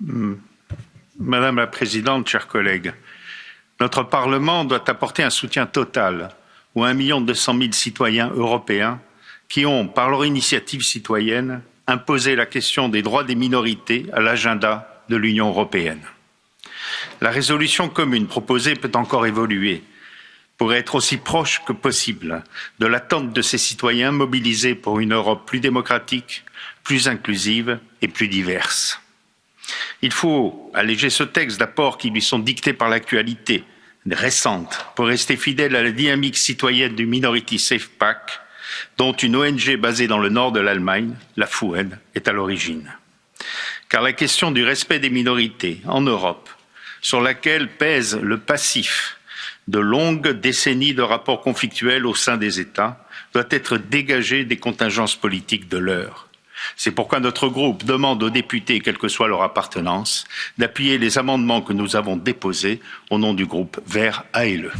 Madame la Présidente, chers collègues, notre Parlement doit apporter un soutien total aux 1 200 000 citoyens européens qui ont, par leur initiative citoyenne, imposé la question des droits des minorités à l'agenda de l'Union européenne. La résolution commune proposée peut encore évoluer pour être aussi proche que possible de l'attente de ces citoyens mobilisés pour une Europe plus démocratique, plus inclusive et plus diverse. Il faut alléger ce texte d'apports qui lui sont dictés par l'actualité récente pour rester fidèle à la dynamique citoyenne du Minority Safe Pack, dont une ONG basée dans le nord de l'Allemagne, la FUEN, est à l'origine. Car la question du respect des minorités en Europe, sur laquelle pèse le passif de longues décennies de rapports conflictuels au sein des États, doit être dégagée des contingences politiques de l'heure. C'est pourquoi notre groupe demande aux députés, quelle que soit leur appartenance, d'appuyer les amendements que nous avons déposés au nom du groupe Vert ALE.